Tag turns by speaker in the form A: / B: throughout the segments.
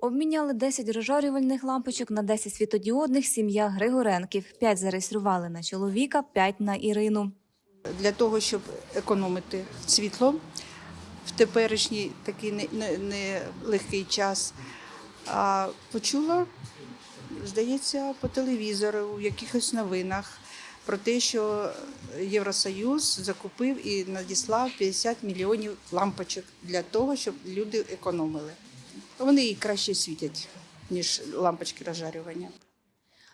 A: Обміняли 10 розжарювальних лампочок на 10 світодіодних сім'я Григоренків. 5 зареєстрували на чоловіка, 5 на Ірину.
B: для того, щоб економити світло в теперішній такий не- не- нелегкий час. А почула, здається, по телевізору, в якихось новинах про те, що Євросоюз закупив і надіслав 50 мільйонів лампочок для того, щоб люди економили. Вони і краще світять, ніж лампочки розжарювання.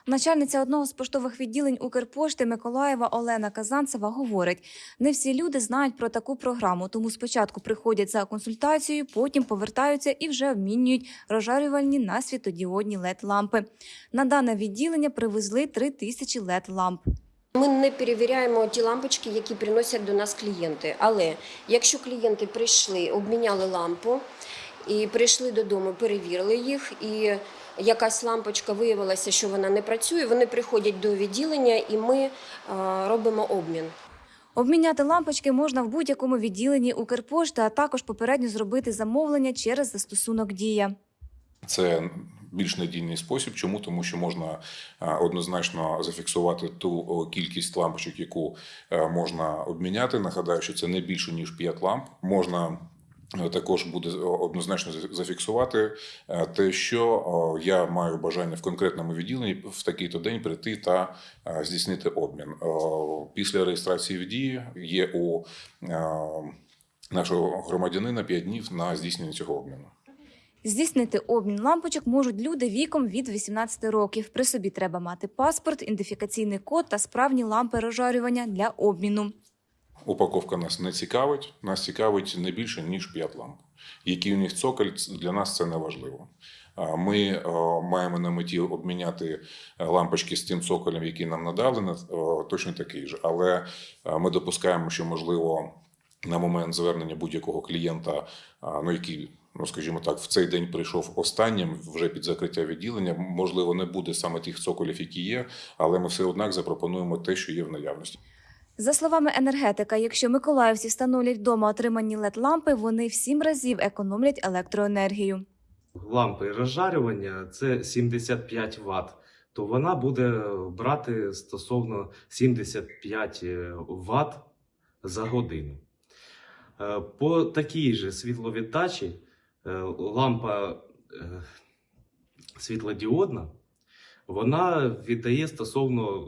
A: Начальниця одного з поштових відділень Укрпошти Миколаєва Олена Казанцева говорить: не всі люди знають про таку програму, тому спочатку приходять за консультацією, потім повертаються і вже обмінюють розжарювальні на світодіодні led лампи. На дане відділення привезли 3 тисячі led ламп.
C: Ми не перевіряємо ті лампочки, які приносять до нас клієнти. Але якщо клієнти прийшли, обміняли лампу і прийшли додому, перевірили їх, і якась лампочка виявилася, що вона не працює, вони приходять до відділення і ми е, робимо обмін.
A: Обміняти лампочки можна в будь-якому відділенні Укрпошти, а також попередньо зробити замовлення через застосунок Дія.
D: Це більш надійний спосіб. Чому? Тому що можна е, однозначно зафіксувати ту кількість лампочок, яку е, можна обміняти. Нагадаю, що це не більше ніж 5 ламп. Можна також буде однозначно за- зафіксувати е, те, що я маю бажання в конкретному відділенні в такий-то день прийти та е, здійснити обмін. Після реєстрації в дії є у е, нашого громадянина 5 днів на здійснення цього обміну.
A: Здійснити обмін лампочок можуть люди віком від 18 років. При собі треба мати паспорт, ідентифікаційний код та справні лампи розжарювання для обміну.
D: Упаковка нас не цікавить. Нас цікавить не більше ніж 5 ламп. Який у них цоколь для нас це не важливо. Ми е, маємо на меті обміняти е, лампочки з тим цоколем, який нам надали, на- е, точно такий же. Але ми допускаємо, що можливо на момент звернення будь-якого клієнта, ну який. Ну, скажімо так, в цей день прийшов останнім вже під закриття відділення. Можливо, не буде саме тих цоколів, які є, але ми все однак запропонуємо те, що є в наявності.
A: За словами енергетика, якщо миколаївці встановлять вдома отримані led лампи вони в сім разів економлять електроенергію.
E: лампи розжарювання це 75 Вт, то вона буде брати стосовно 75 Вт за годину. Е, По такій же світловіддачі е, лампа е, світлодіодна, вона віддає стосовно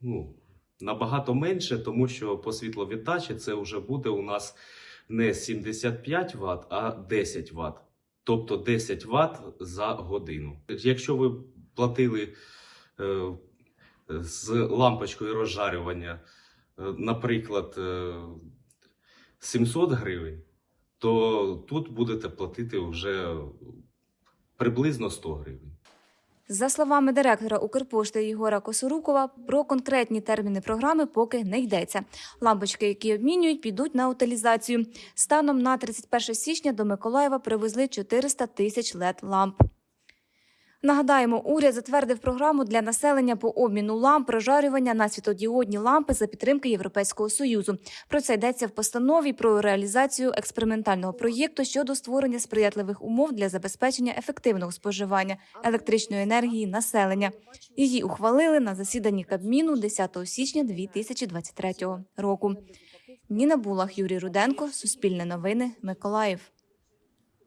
E: ну, набагато менше, тому що по світловіддачі це вже буде у нас не 75 Вт, а 10 Вт. Тобто 10 Вт за годину. Якщо ви платили е, з лампочкою розжарювання, е, наприклад, е, 700 гривень, то тут будете платити вже приблизно 100 гривень.
A: За словами директора Укрпошти Єгора Косорукова, про конкретні терміни програми поки не йдеться. Лампочки, які обмінюють, підуть на утилізацію. Станом на 31 січня до Миколаєва привезли 400 тисяч led ламп. Нагадаємо, уряд затвердив програму для населення по обміну ламп прожарювання на світодіодні лампи за підтримки Європейського союзу. Про це йдеться в постанові про реалізацію експериментального проєкту щодо створення сприятливих умов для забезпечення ефективного споживання електричної енергії населення. Її ухвалили на засіданні Кабміну 10 січня 2023 року. Ніна Булах, Юрій Руденко, Суспільне новини, Миколаїв.